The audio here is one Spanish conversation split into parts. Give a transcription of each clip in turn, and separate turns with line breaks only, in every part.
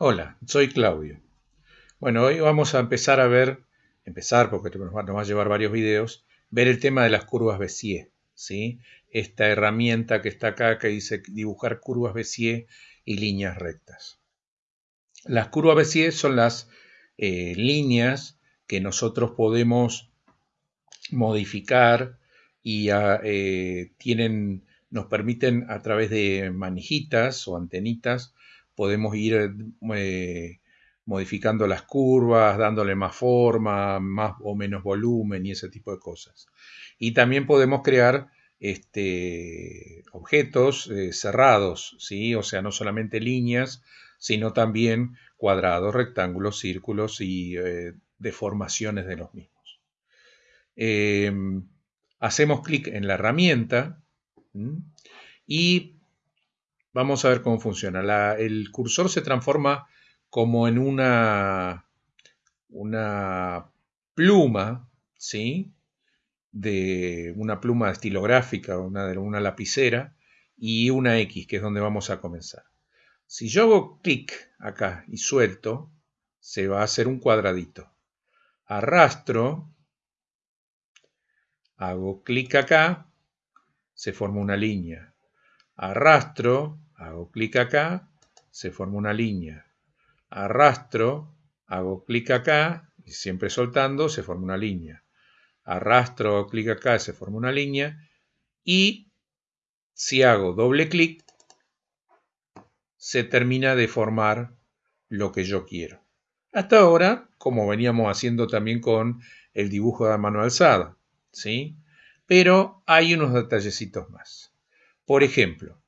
Hola, soy Claudio. Bueno, hoy vamos a empezar a ver, empezar porque nos va, a llevar varios videos, ver el tema de las curvas Bézier, ¿sí? Esta herramienta que está acá que dice dibujar curvas Bézier y líneas rectas. Las curvas Bézier son las eh, líneas que nosotros podemos modificar y eh, tienen, nos permiten a través de manijitas o antenitas podemos ir eh, modificando las curvas, dándole más forma, más o menos volumen y ese tipo de cosas. Y también podemos crear este, objetos eh, cerrados, ¿sí? o sea, no solamente líneas, sino también cuadrados, rectángulos, círculos y eh, deformaciones de los mismos. Em, hacemos clic en la herramienta y Vamos a ver cómo funciona. el cursor se transforma como en una, pluma, ¿sí? De una pluma estilográfica, una, una lapicera, y una X, que es donde vamos a comenzar. Si yo hago clic acá y suelto, se va a hacer un cuadradito. Arrastro, hago clic acá, se forma una línea. Arrastro, hago clic acá, se forma una línea. Arrastro, hago clic acá, y siempre soltando, se forma una línea. Arrastro, hago clic acá, se forma una línea. Y si hago doble clic, se termina de formar lo que yo quiero. Hasta ahora, como veníamos haciendo también con el dibujo de mano alzada, ¿sí? Pero hay unos detallecitos más. Por ejemplo,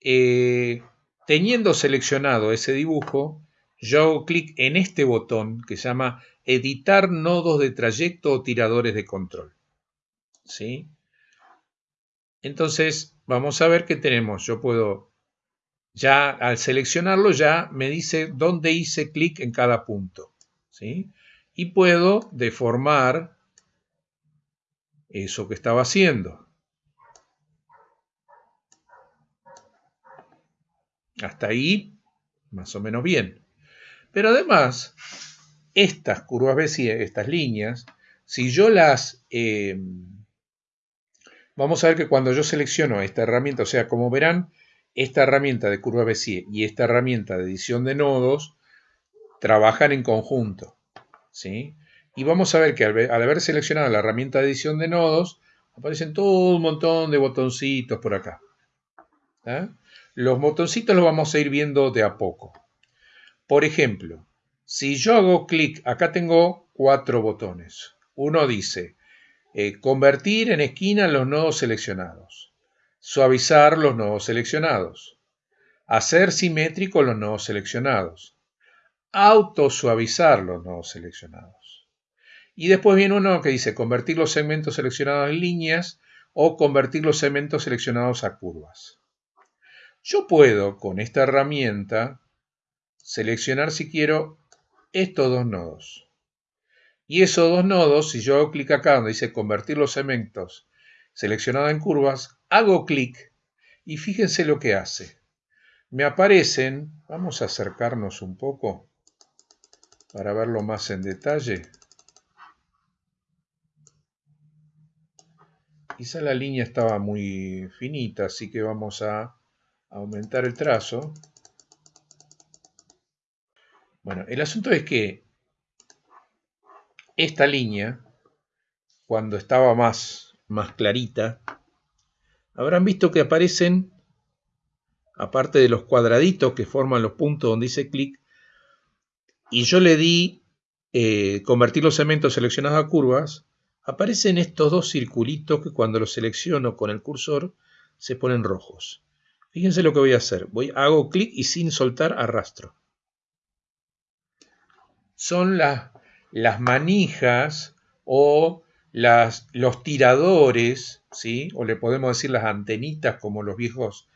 eh, teniendo seleccionado ese dibujo, yo hago clic en este botón que se llama editar nodos de trayecto o tiradores de control. ¿Sí? Entonces, vamos a ver qué tenemos. Yo puedo, ya al seleccionarlo, ya me dice dónde hice clic en cada punto. ¿Sí? Y puedo deformar eso que estaba haciendo. Hasta ahí, más o menos bien. Pero además, estas curvas Bézier, estas líneas, si yo las... Eh, vamos a ver que cuando yo selecciono esta herramienta, o sea, como verán, esta herramienta de curva Bézier y esta herramienta de edición de nodos trabajan en conjunto. ¿sí? Y vamos a ver que al, haber seleccionado la herramienta de edición de nodos, aparecen todo un montón de botoncitos por acá. ¿Eh? Los botoncitos los vamos a ir viendo de a poco. Por ejemplo, si yo hago clic, acá tengo cuatro botones. Uno dice, eh, convertir en esquina los nodos seleccionados, suavizar los nodos seleccionados, hacer simétrico los nodos seleccionados, autosuavizar los nodos seleccionados. Y después viene uno que dice convertir los segmentos seleccionados en líneas o convertir los segmentos seleccionados a curvas. Yo puedo con esta herramienta seleccionar si quiero estos dos nodos. Y esos dos nodos, si yo hago clic acá donde dice convertir los segmentos seleccionados en curvas, hago clic y fíjense lo que hace. Me aparecen, vamos a acercarnos un poco para verlo más en detalle. Quizá la línea estaba muy finita, así que vamos a aumentar el trazo. Bueno, el asunto es que esta línea, cuando estaba más, más clarita, habrán visto que aparecen, aparte de los cuadraditos que forman los puntos donde hice clic, y yo le di eh, convertir los segmentos seleccionados a curvas, aparecen estos dos circulitos que cuando los selecciono con el cursor se ponen rojos. Fíjense lo que voy a hacer. Voy, hago clic y sin soltar arrastro. Son las manijas o las, los tiradores, ¿sí? o le podemos decir las antenitas como los viejos,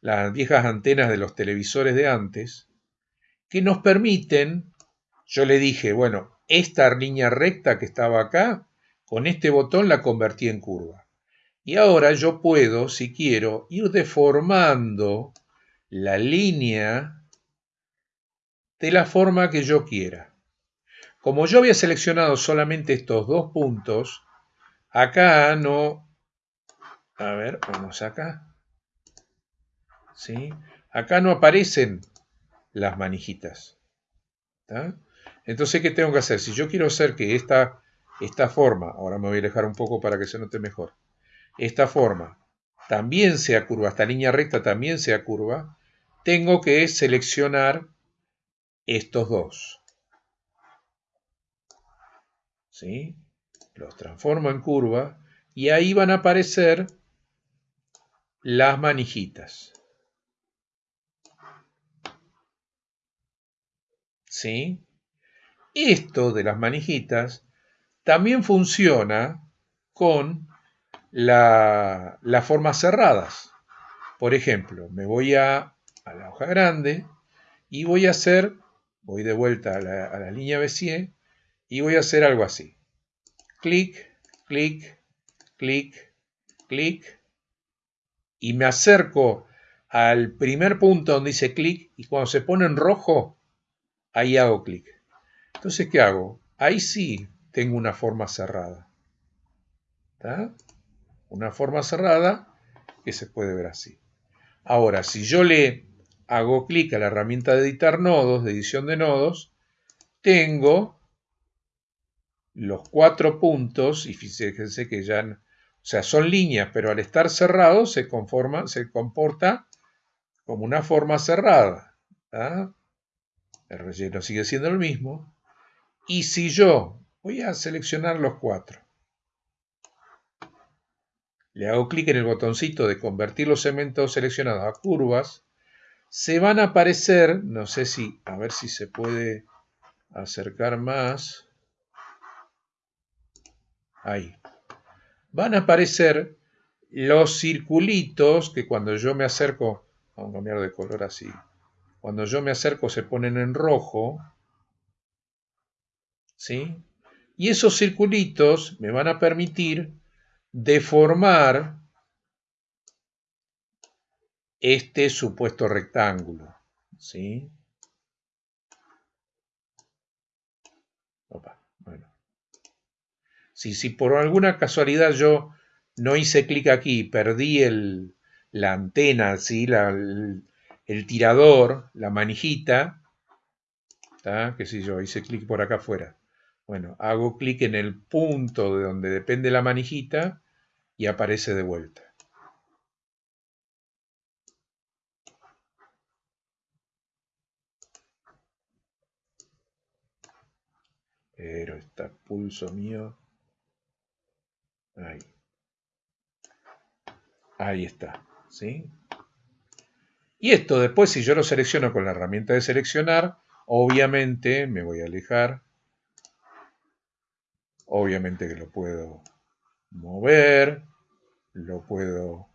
las viejas antenas de los televisores de antes, que nos permiten, yo le dije, bueno, esta línea recta que estaba acá, con este botón la convertí en curva. Y ahora yo puedo, si quiero, ir deformando la línea de la forma que yo quiera. Como yo había seleccionado solamente estos dos puntos, acá no... A ver, vamos acá. ¿Sí? Acá no aparecen las manijitas. Entonces, ¿qué tengo que hacer? Si yo quiero hacer que esta, esta forma, ahora me voy a alejar un poco para que se note mejor, esta forma también sea curva, esta línea recta también sea curva, tengo que seleccionar estos dos. ¿Sí? Los transformo en curva y ahí van a aparecer las manijitas. ¿Sí? Esto de las manijitas también funciona con las formas cerradas. Por ejemplo, me voy a, la hoja grande y voy a hacer, voy de vuelta a la, a la línea Bézier y voy a hacer algo así. Clic, clic, clic, clic. Y me acerco al primer punto donde dice clic y cuando se pone en rojo, ahí hago clic. Entonces, ¿qué hago? Ahí sí tengo una forma cerrada. Una forma cerrada que se puede ver así. Ahora, si yo le hago clic a la herramienta de editar nodos, de edición de nodos, tengo los cuatro puntos, y fíjense que ya, o sea, son líneas, pero al estar cerrados se, conforma, se comporta como una forma cerrada. El relleno sigue siendo el mismo. Y si yo voy a seleccionar los cuatro, le hago clic en el botoncito de convertir los segmentos seleccionados a curvas, se van a aparecer, no sé si, a ver si se puede acercar más, ahí, van a aparecer los circulitos que cuando yo me acerco, vamos a cambiar de color así, cuando yo me acerco se ponen en rojo, ¿sí? Y esos circulitos me van a permitir deformar este supuesto rectángulo, ¿sí? bueno. Si, si por alguna casualidad yo no hice clic aquí, perdí el, la antena, ¿sí? La, el tirador, la manijita, ¿está? que si yo hice clic por acá afuera. Bueno, hago clic en el punto de donde depende la manijita y aparece de vuelta. Pero está pulso mío. Ahí. Ahí está. ¿Sí? Y esto después, si yo lo selecciono con la herramienta de seleccionar, obviamente me voy a alejar. Obviamente que lo puedo mover, lo puedo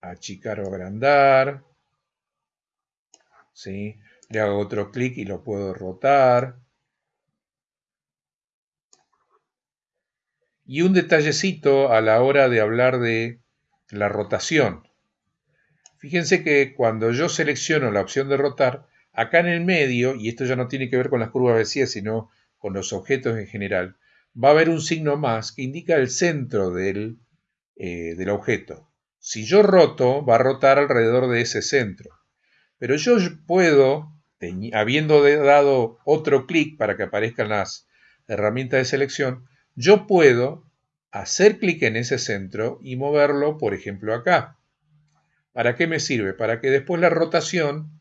achicar o agrandar. ¿sí? Le hago otro clic y lo puedo rotar. Y un detallecito a la hora de hablar de la rotación. Fíjense que cuando yo selecciono la opción de rotar, acá en el medio, y esto ya no tiene que ver con las curvas Bézier, sino con los objetos en general, va a haber un signo más que indica el centro del, eh, del objeto. Si yo roto, va a rotar alrededor de ese centro. Pero yo puedo, habiendo dado otro clic para que aparezcan las herramientas de selección, yo puedo hacer clic en ese centro y moverlo, por ejemplo, acá. ¿Para qué me sirve? Para que después la rotación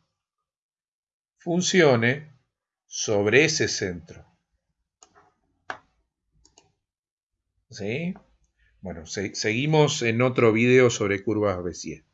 funcione sobre ese centro. ¿Sí? Bueno, seguimos en otro video sobre curvas Bézier.